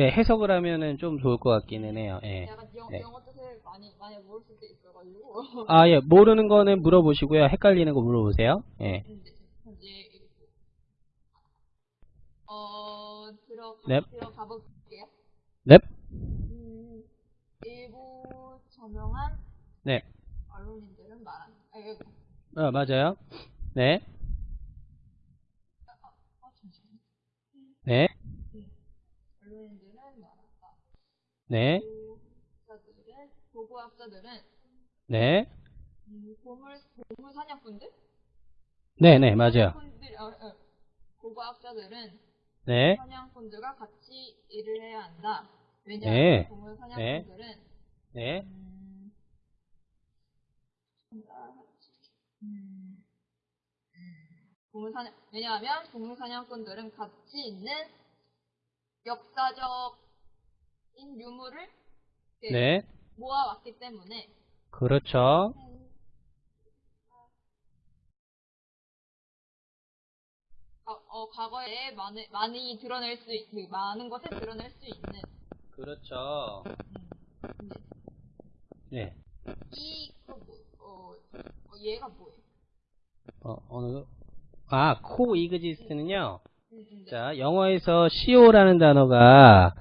네, 해석을 하면은 좀 좋을 것 같기는 해요. 예. 약간 영, 네. 영어 뜻을 많이 많이 모를 수도 있어가지고 아, 예. 모르는 거는 물어보시고요. 헷갈리는 거 물어보세요. 예. 이제 이제 어 들어 넵. 들어가 볼게요. 넵. 음, 일부 저명한 네. 언론인들은 말한 아, 이거 어, 맞아요. 네. 아, 잠시만요. 네. 언론인들은 말한다. 네. 보고학자들은 보고학자들은 네. 음, 보물 보물 사냥꾼들 네, 네, 맞아요. 사냥꾼들 어, 어. 보고학자들은 네. 사냥꾼들과 같이 일을 해야 한다. 왜냐하면 네. 보물 사냥꾼들은 네. 음, 음, 보물 사냥 왜냐하면 보물 사냥꾼들은 가치 있는 역사적인 유물을 네. 모아왔기 때문에 그렇죠. 어, 어, 과거에 많이, 많이 드러낼 수, 있, 그 많은 것을 드러낼 수 있는 그렇죠. 음, 네. 이, 그 뭐, 어, 어, 얘가 뭐예요? 어, 어느, 아, 코 이그지스트는요. 자, 영어에서 CO라는 단어가